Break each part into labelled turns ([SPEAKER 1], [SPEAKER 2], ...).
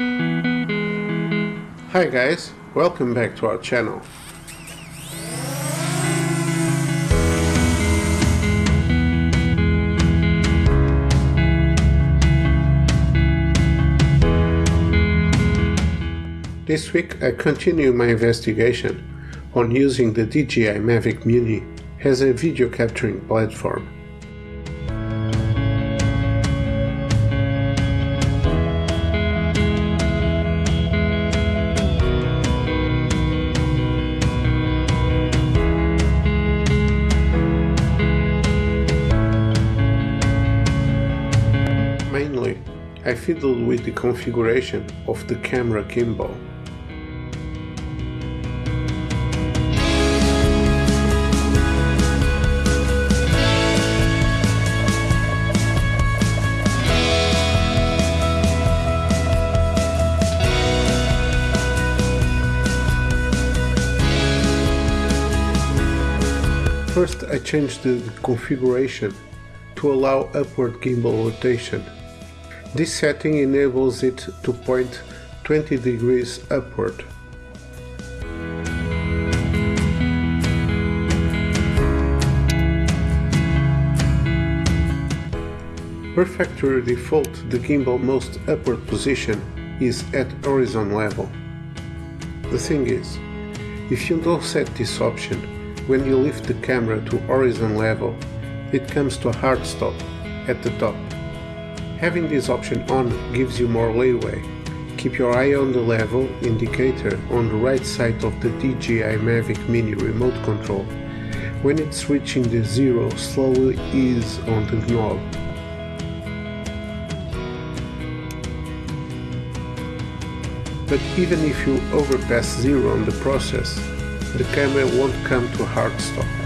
[SPEAKER 1] Hi guys, welcome back to our channel. This week I continue my investigation on using the DJI Mavic Mini as a video capturing platform. I fiddled with the configuration of the camera gimbal. First I changed the configuration to allow upward gimbal rotation. This setting enables it to point 20 degrees upward. Per default, the gimbal most upward position is at horizon level. The thing is, if you don't set this option, when you lift the camera to horizon level, it comes to a hard stop at the top. Having this option on gives you more leeway. Keep your eye on the level indicator on the right side of the DJI Mavic Mini remote control. When it's reaching the zero, slowly ease on the knob. But even if you overpass zero on the process, the camera won't come to a hard stop.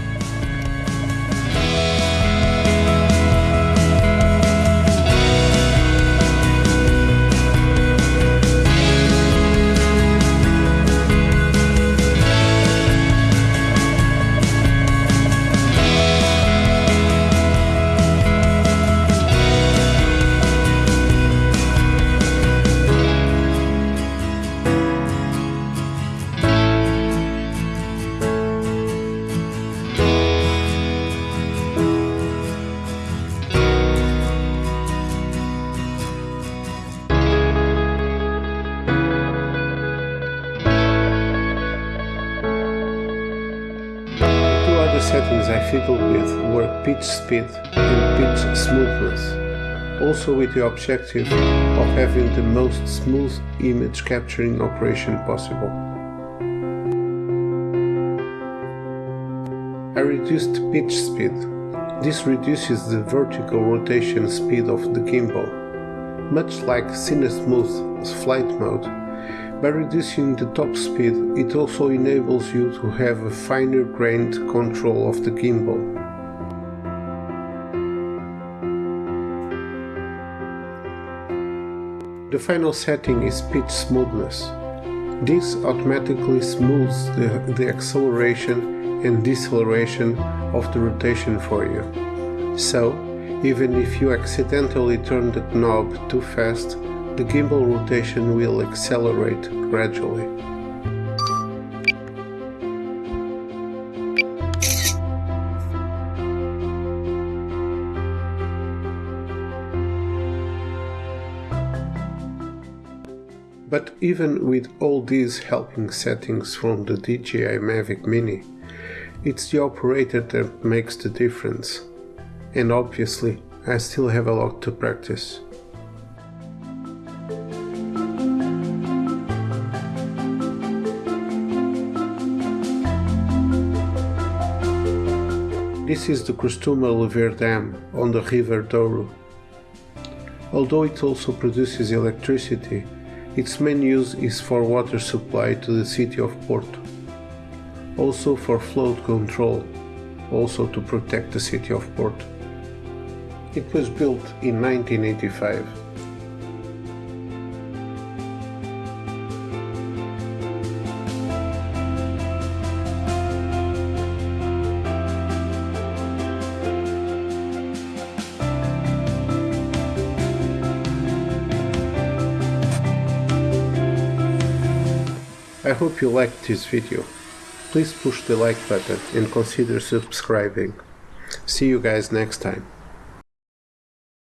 [SPEAKER 1] Settings I fiddled with were pitch speed and pitch smoothness, also with the objective of having the most smooth image capturing operation possible. I reduced pitch speed. This reduces the vertical rotation speed of the gimbal, much like CineSmooth flight mode by reducing the top speed, it also enables you to have a finer grained control of the gimbal. The final setting is pitch smoothness. This automatically smooths the, the acceleration and deceleration of the rotation for you. So, even if you accidentally turn the knob too fast, the gimbal rotation will accelerate gradually. But even with all these helping settings from the DJI Mavic Mini, it's the operator that makes the difference. And obviously, I still have a lot to practice. This is the Crestuma Lever Dam on the River Douro. Although it also produces electricity, its main use is for water supply to the city of Porto. Also for flood control, also to protect the city of Porto. It was built in 1985. I hope you liked this video. Please push the like button and consider subscribing. See you guys next time.